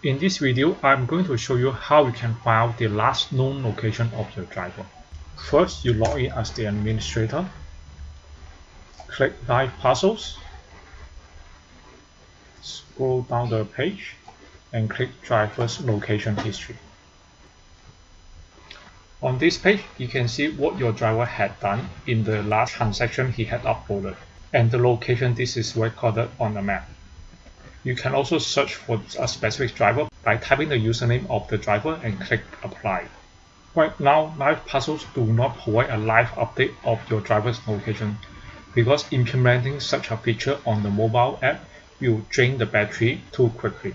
In this video, I'm going to show you how you can find the last known location of your driver. First, you log in as the administrator. Click Live Puzzles. Scroll down the page and click Driver's Location History. On this page, you can see what your driver had done in the last transaction he had uploaded and the location this is recorded on the map. You can also search for a specific driver by typing the username of the driver and click apply. Right now, Live Puzzles do not provide a live update of your driver's location because implementing such a feature on the mobile app will drain the battery too quickly.